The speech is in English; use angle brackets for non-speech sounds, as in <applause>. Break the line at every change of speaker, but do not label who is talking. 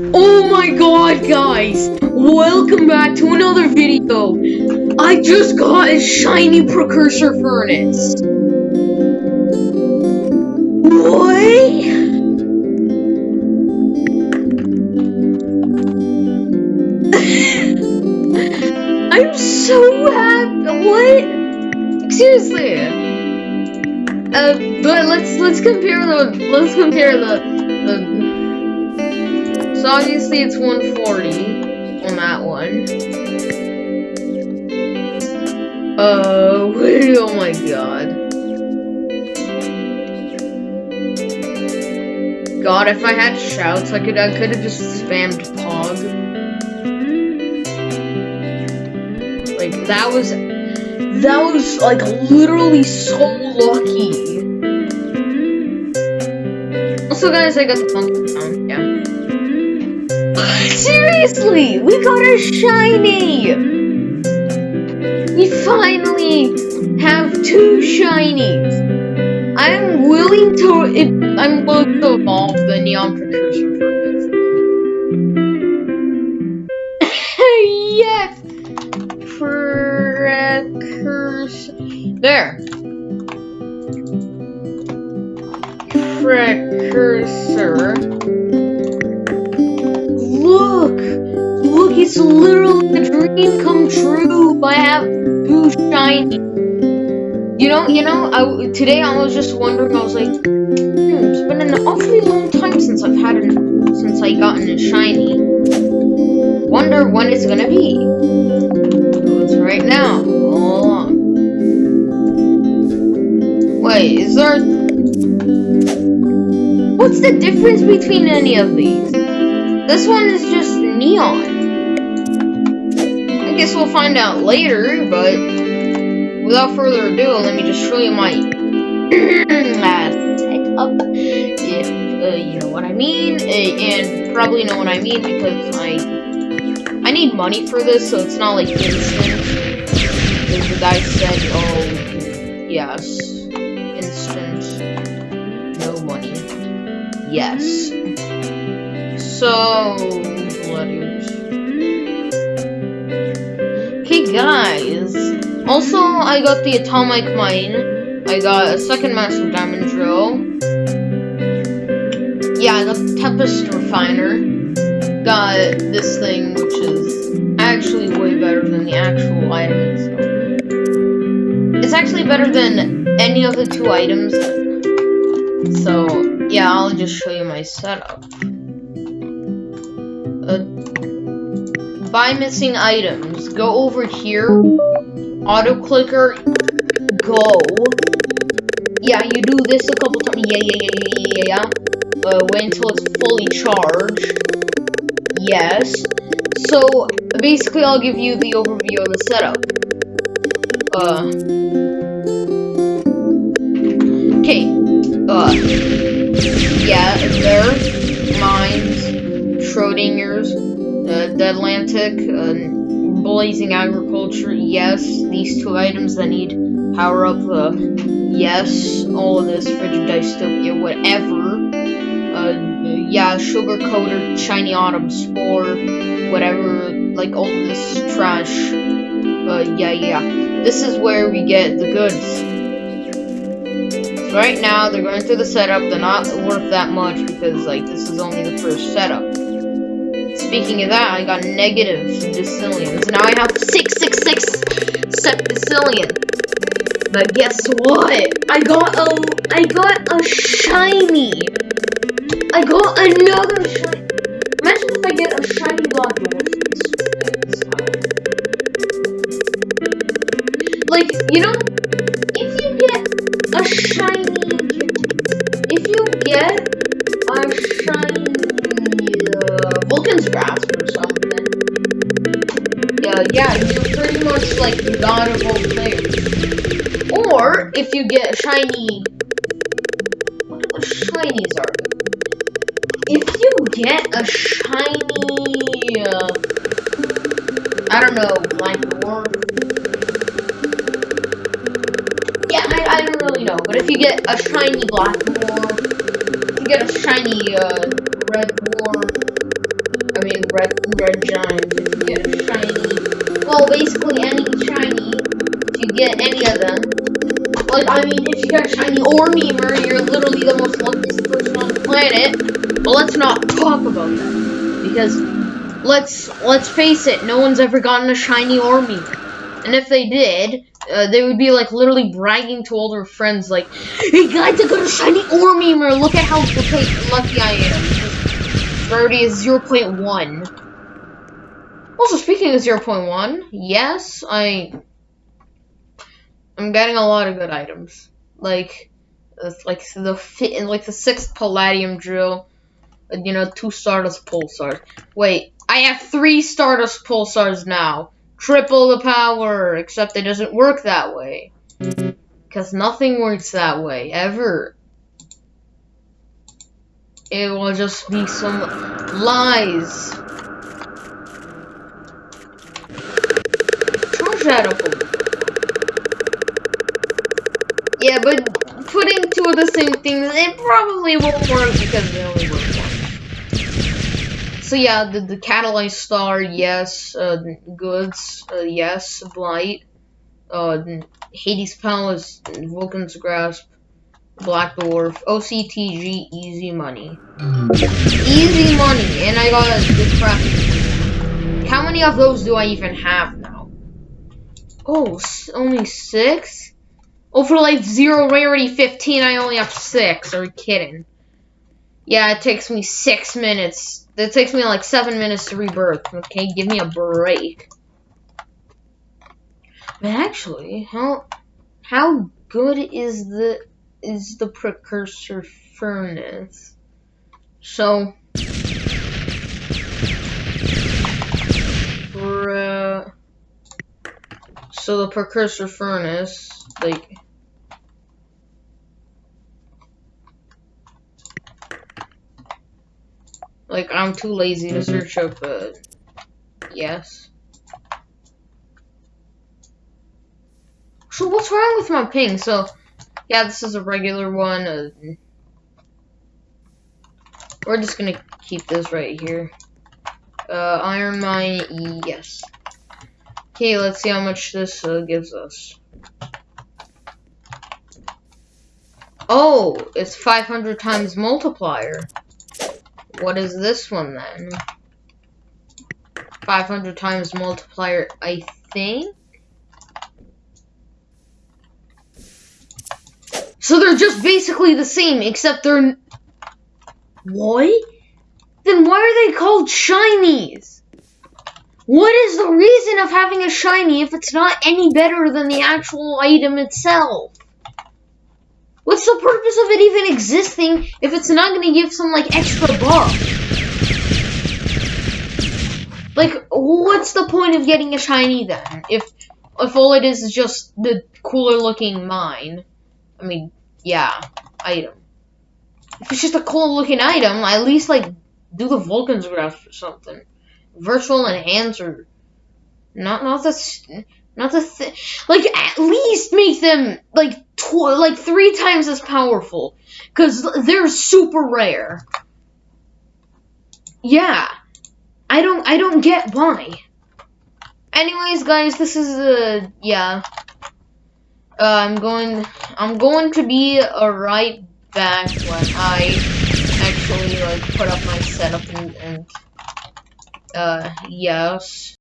Oh my god, guys! Welcome back to another video! I just got a shiny precursor furnace! What? <laughs> I'm so happy! What? Seriously! Uh, but let's let's compare the let's compare the the. So obviously it's 140 on that one. Uh, <laughs> oh my god. God, if I had shouts, I could I could have just spammed Pog. Like that was that was like literally so lucky. Also, guys, I got the pumpkin sound. Seriously, we got a shiny. We finally have two shinies. I'm willing to. I'm willing to evolve the neon precursor for this. <laughs> yes. Precursor. There. Precursor. It's literally a dream come true by having two shiny. You know, you know, I, today I was just wondering, I was like, hmm, it's been an awfully long time since I've had an, since I gotten a shiny. Wonder when it's gonna be. It's right now. Wait, is there... What's the difference between any of these? This one is just neon. I guess we'll find out later, but without further ado, let me just show you my <clears throat> setup. If uh, you know what I mean, and probably know what I mean because I I need money for this, so it's not like instant. Because the guy said, "Oh, yes, instant, no money." Yes. So, letters. Also, I got the atomic mine. I got a second massive diamond drill. Yeah, I got the tempest refiner. Got this thing, which is actually way better than the actual item itself. It's actually better than any of the two items. So, yeah, I'll just show you my setup. Uh, buy missing items. Go over here. Auto clicker. Go. Yeah, you do this a couple times. Yeah, yeah, yeah, yeah, yeah, yeah. Uh, wait until it's fully charged. Yes. So, basically, I'll give you the overview of the setup. Uh. Okay. Uh. Yeah, there. Mines. Schrodinger's. Uh, the Atlantic. Uh, Blazing Agriculture. Yes. These two items that need power up. Uh, yes. All of this. Frigid Dystopia. Whatever. Uh, yeah. Sugar Coater. Shiny Autumn Spore. Whatever. Like all this trash. Uh, yeah, yeah. This is where we get the goods. Right now, they're going through the setup. They're not worth that much because, like, this is only the first setup. Speaking of that, I got negative decillions. Now I have 666 septicillion. But guess what? I got a, I got a shiny. I got another yeah, you're pretty much like the god of all players. Or if you get a shiny, what what shinies are? If you get a shiny, uh, I don't know, like dwarf. Yeah, I, I don't really know, but if you get a shiny Black Dwarf, you get a shiny uh, red mean, red red giant. If you get a shiny, well, basically any shiny, you get any of them, like I mean, if you get a shiny or Memer, you're literally the most luckiest person on the planet. But let's not talk about that because let's let's face it, no one's ever gotten a shiny or Memer. And if they did, uh, they would be like literally bragging to all their friends, like, "Hey guys, I got a shiny or Memer. Look at how lucky I am." Rarity is 0.1. Also, speaking of 0.1, yes, I I'm getting a lot of good items, like uh, like the fit like the sixth Palladium drill, uh, you know, two Stardust Pulsars. Wait, I have three Stardust Pulsars now triple the power, except it doesn't work that way. Because nothing works that way, ever. It will just be some lies. Yeah, but putting two of the same things, it probably won't work because they only work so yeah, the, the Catalyzed Star, yes. Uh, goods, uh, yes. Blight. Uh, Hades Palace, Vulcan's Grasp, Black Dwarf, OCTG, easy money. Easy money, and I got a good crap. How many of those do I even have? Oh, only six? Oh, for like zero rarity 15, I only have six. Are you kidding? Yeah, it takes me six minutes that takes me like seven minutes to rebirth. Okay, give me a break. But actually, how how good is the is the precursor furnace? So so the precursor furnace, like Like, I'm too lazy to mm-hmm. search up, uh, yes. So what's wrong with my ping? So, yeah, this is a regular one. Uh, we're just gonna keep this right here. Uh, iron mine, yes. Okay, let's see how much this uh, gives us. Oh, it's 500 times multiplier. What is this one then? 500 times multiplier, I think? So they're just basically the same, except they're... What? Then why are they called shinies? What is the reason of having a shiny if it's not any better than the actual item itself? What's the purpose of it even existing if it's not gonna give some, like, extra buff? Like, what's the point of getting a shiny then? If, if all it is is just the cooler looking mine. I mean, yeah, item. If it's just a cool looking item, at least, like, do the Vulcan's Grasp or something. Virtual enhancer. Not, not the, not the, th like, at least make them, like, like three times as powerful because they're super rare. Yeah, I don't I don't get why. Anyways, guys, this is uh yeah. Uh, I'm going I'm going to be uh, right back when I actually like put up my setup and, and uh yes.